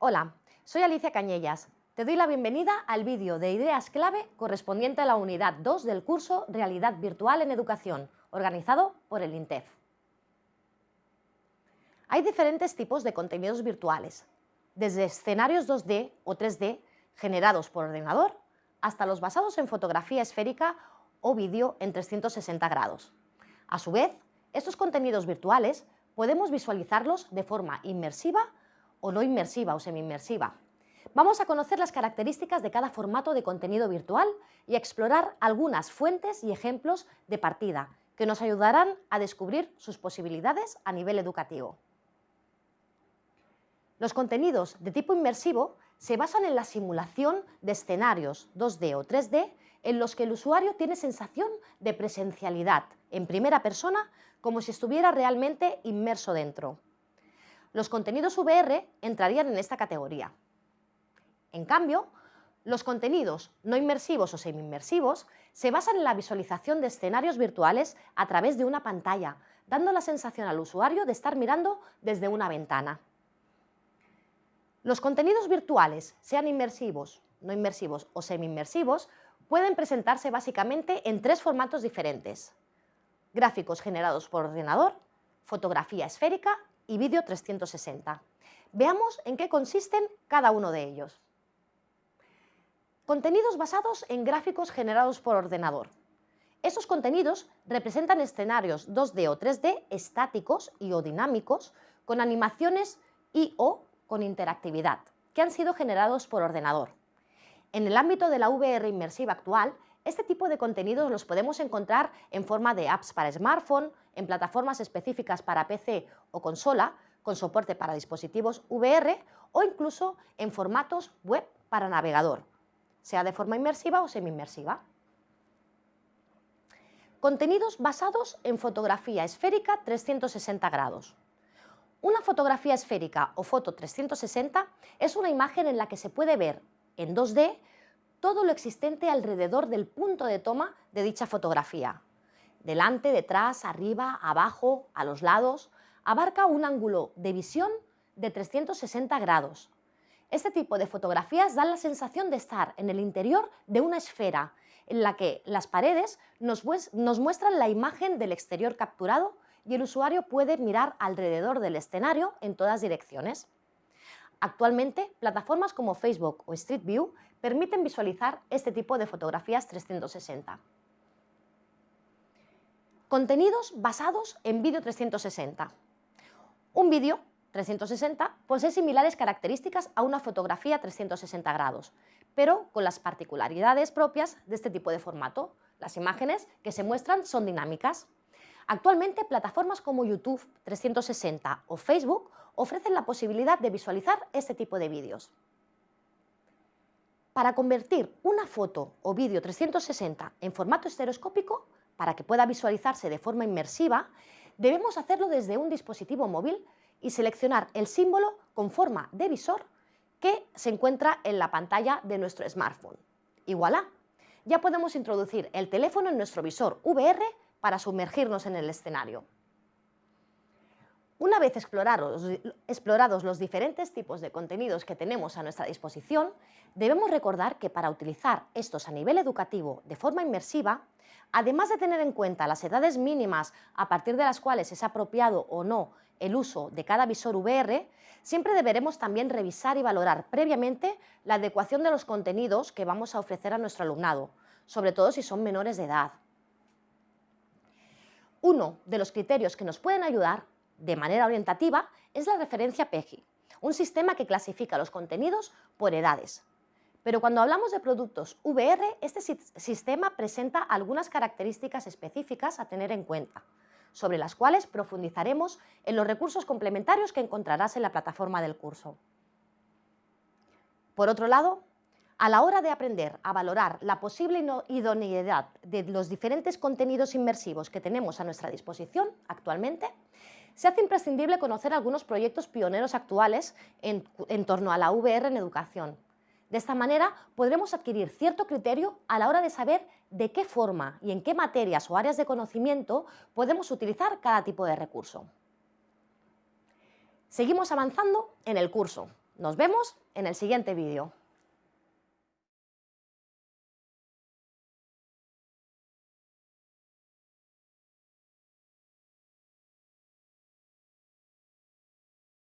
Hola, soy Alicia Cañellas. Te doy la bienvenida al vídeo de ideas clave correspondiente a la unidad 2 del curso Realidad Virtual en Educación, organizado por el INTEF. Hay diferentes tipos de contenidos virtuales, desde escenarios 2D o 3D generados por ordenador hasta los basados en fotografía esférica o vídeo en 360 grados. A su vez, estos contenidos virtuales podemos visualizarlos de forma inmersiva o no inmersiva o semi-inmersiva. Vamos a conocer las características de cada formato de contenido virtual y explorar algunas fuentes y ejemplos de partida que nos ayudarán a descubrir sus posibilidades a nivel educativo. Los contenidos de tipo inmersivo se basan en la simulación de escenarios 2D o 3D en los que el usuario tiene sensación de presencialidad en primera persona como si estuviera realmente inmerso dentro. Los contenidos VR entrarían en esta categoría. En cambio, los contenidos no inmersivos o semi-inmersivos se basan en la visualización de escenarios virtuales a través de una pantalla, dando la sensación al usuario de estar mirando desde una ventana. Los contenidos virtuales, sean inmersivos, no inmersivos o semi-inmersivos, pueden presentarse básicamente en tres formatos diferentes. Gráficos generados por ordenador, fotografía esférica y vídeo 360. Veamos en qué consisten cada uno de ellos. Contenidos basados en gráficos generados por ordenador. Estos contenidos representan escenarios 2D o 3D estáticos y o dinámicos con animaciones y o con interactividad, que han sido generados por ordenador. En el ámbito de la VR inmersiva actual, este tipo de contenidos los podemos encontrar en forma de apps para smartphone, en plataformas específicas para PC o consola, con soporte para dispositivos VR o incluso en formatos web para navegador, sea de forma inmersiva o semi-inmersiva. Contenidos basados en fotografía esférica 360 grados. Una fotografía esférica o foto 360 es una imagen en la que se puede ver en 2D todo lo existente alrededor del punto de toma de dicha fotografía. Delante, detrás, arriba, abajo, a los lados, abarca un ángulo de visión de 360 grados. Este tipo de fotografías dan la sensación de estar en el interior de una esfera, en la que las paredes nos, nos muestran la imagen del exterior capturado y el usuario puede mirar alrededor del escenario en todas direcciones. Actualmente, plataformas como Facebook o Street View permiten visualizar este tipo de fotografías 360. Contenidos basados en vídeo 360. Un vídeo 360 posee similares características a una fotografía 360 grados, pero con las particularidades propias de este tipo de formato. Las imágenes que se muestran son dinámicas. Actualmente, plataformas como YouTube 360 o Facebook ofrecen la posibilidad de visualizar este tipo de vídeos. Para convertir una foto o vídeo 360 en formato estereoscópico, para que pueda visualizarse de forma inmersiva, debemos hacerlo desde un dispositivo móvil y seleccionar el símbolo con forma de visor que se encuentra en la pantalla de nuestro smartphone. Y voilà, ya podemos introducir el teléfono en nuestro visor VR para sumergirnos en el escenario. Una vez explorados, los diferentes tipos de contenidos que tenemos a nuestra disposición, debemos recordar que para utilizar estos a nivel educativo de forma inmersiva, además de tener en cuenta las edades mínimas a partir de las cuales es apropiado o no el uso de cada visor VR, siempre deberemos también revisar y valorar previamente la adecuación de los contenidos que vamos a ofrecer a nuestro alumnado, sobre todo si son menores de edad. Uno de los criterios que nos pueden ayudar de manera orientativa es la referencia PEGI, un sistema que clasifica los contenidos por edades. Pero cuando hablamos de productos VR, este sistema presenta algunas características específicas a tener en cuenta, sobre las cuales profundizaremos en los recursos complementarios que encontrarás en la plataforma del curso. Por otro lado, a la hora de aprender a valorar la posible idoneidad de los diferentes contenidos inmersivos que tenemos a nuestra disposición actualmente, se hace imprescindible conocer algunos proyectos pioneros actuales en, torno a la VR en educación. De esta manera podremos adquirir cierto criterio a la hora de saber de qué forma y en qué materias o áreas de conocimiento podemos utilizar cada tipo de recurso. Seguimos avanzando en el curso. Nos vemos en el siguiente vídeo.